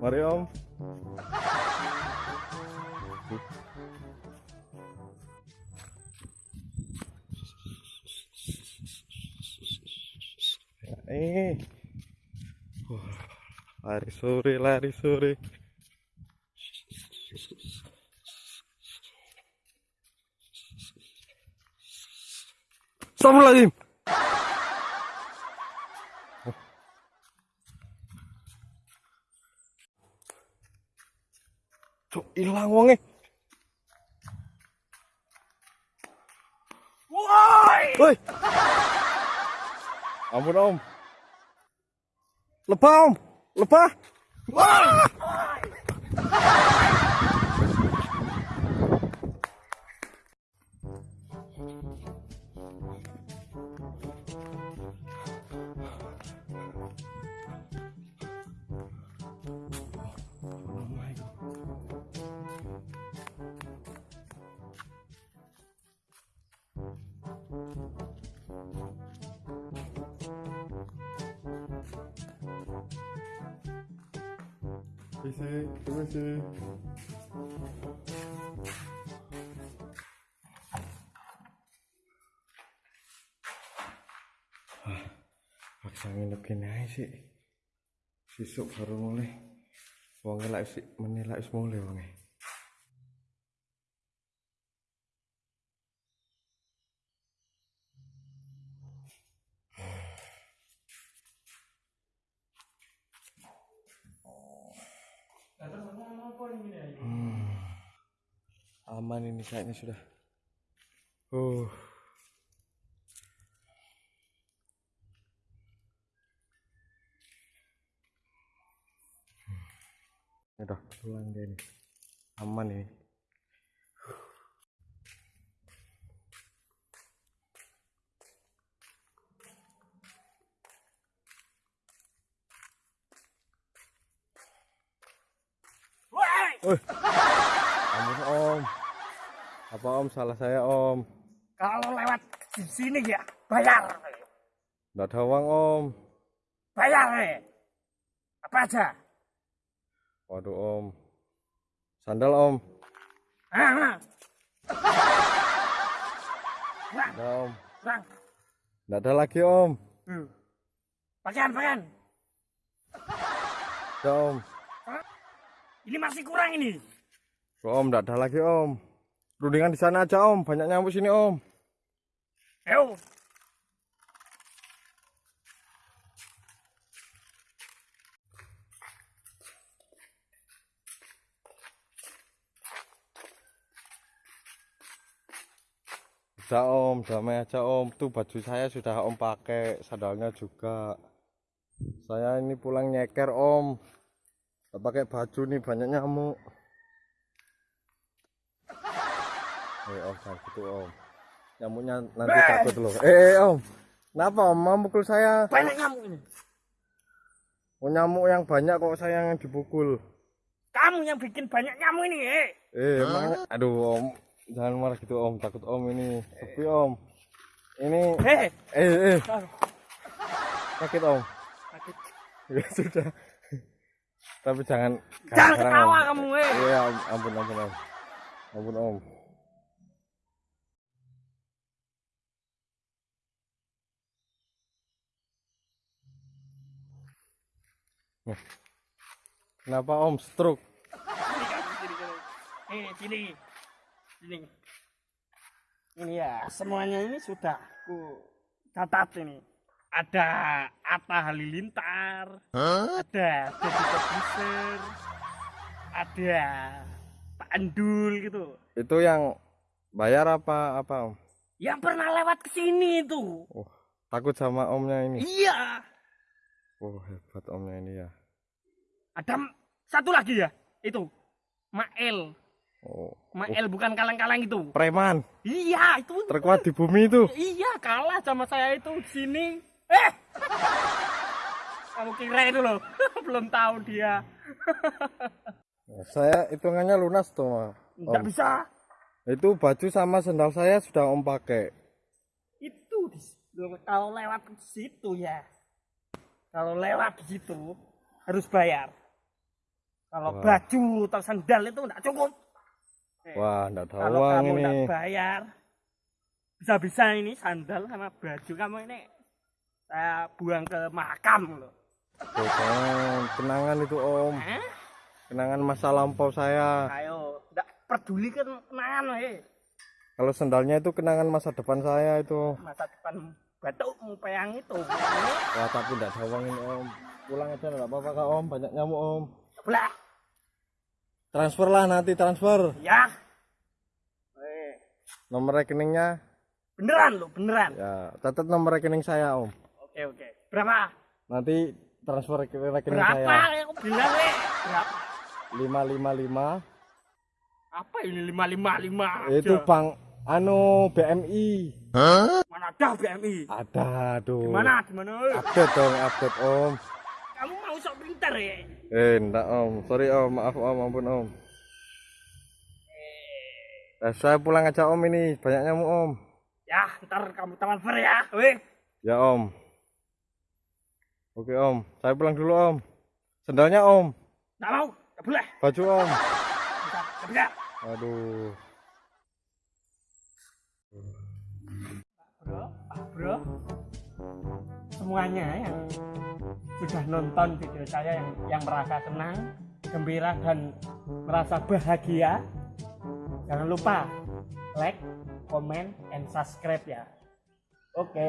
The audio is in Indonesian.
Mari om. Eh, lari sore, lari sore. 저 일랑왕에 Ui Ampun om Lepas om Lepas Wah Dice, ¿qué me? Ah, aku sangin lebih ae sih. Sesuk baru mulai. Wong lah sik menilai wis mulai wangi. Hmm. Aman ini kayaknya sudah. Uh. Hmm. Udah pulang dia ini. Aman ini. Ampun Om. Apa Om salah saya Om? Kalau lewat di sini ya, bayar. Nggak ada uang Om. Bayar, eh. Apa aja? Waduh Om. Sandal Om. Ah, ah. Ada Om. Bang, ada lagi Om. hmm. pakaian, pakaian. Ada Om. Ini masih kurang ini. Om nggak ada lagi Om. Rundingan di sana aja Om. Banyak nyamuk sini Om. Ayo. Udah Om, damai aja Om. Tuh baju saya sudah Om pakai, sandalnya juga. Saya ini pulang nyeker Om. Pakai baju nih banyak nyamuk. Eh Om, jangan gitu Om. Nyamuknya nanti takut loh. Eh, eh Om, kenapa Om mau pukul saya? Banyak nyamuk ini. Oh, nyamuk yang banyak kok saya yang dipukul. Kamu yang bikin banyak nyamuk ini, eh. Eh, emangnya, aduh Om, jangan marah gitu Om. Takut Om ini. Sepi Om. Ini, Eh, eh, eh, sakit Om. sakit. Ya sudah. Tapi jangan Jangan ketawa Om. kamu, eh. Iya, ampun ampun Om. Ampun Om. Nih. Kenapa Om stroke? Ini, sini. Sini. Ini ya, semuanya ini sudah ku catat ini. Ada Atta Halilintar, ada Deddy Corbuzier, ada Pak Andul gitu. Itu yang bayar apa apa Om? Yang pernah lewat ke sini itu. Oh, takut sama Omnya ini. Iya. Oh, hebat Omnya ini ya. Ada satu lagi ya, itu. Mael. Oh, Mael bukan kaleng-kaleng itu. preman Iya, itu. terkuat di bumi itu. Iya, kalah sama saya itu di sini. Eh. Kamu kira itu loh. Belum tahu dia. Saya hitungannya lunas tuh, Ma. Enggak Om. bisa. Itu baju sama sendal saya sudah Om pakai. Itu kalau lewat ke situ ya. Kalau lewat di situ harus bayar. Kalau Wah. baju atau sandal itu enggak cukup. Eh, Wah, ndak ada kalau kamu ini. enggak bayar, bisa-bisa ini sandal sama baju kamu ini saya buang ke makam loh. Om. kenangan itu Om. Hah? Kenangan masa lampau saya. Ayo, enggak peduli kan kenangan eh. Kalau sendalnya itu kenangan masa depan saya itu. Masa depan batukmu peyang itu. Wah, tapi uang ini Om. Pulang aja nggak apa-apa Kak Om, banyak nyamuk Om. Belah. Transfer lah nanti transfer. Ya. Eh, Nomor rekeningnya beneran lo, beneran. ya catat nomor rekening saya Om. Oke, oke. Berapa? Nanti transfer ke rekening Berapa? saya. Aku bilang eh. Berapa? 555 Apa ini 555? itu aja? Bang anu BMI. Mana ada BMI? Ada aduh. Gimana? Gimana? eh? Update dong, update Om. Kamu mau sok pinter ya? Eh, enggak Om. Sorry Om, maaf Om, ampun Om. Eh, saya pulang aja Om ini, banyak nyamuk Om. Ya, ntar kamu transfer ya. Weh. Ya Om. Oke Om, saya pulang dulu Om. Sendalnya Om, Nggak mau. Nggak boleh. baju Om. Nggak bisa. Aduh. Bro, Pak Bro. Semuanya yang sudah nonton video saya yang yang merasa senang, gembira dan merasa bahagia. Jangan lupa like, comment, and subscribe ya. Oke.